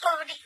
Kau di.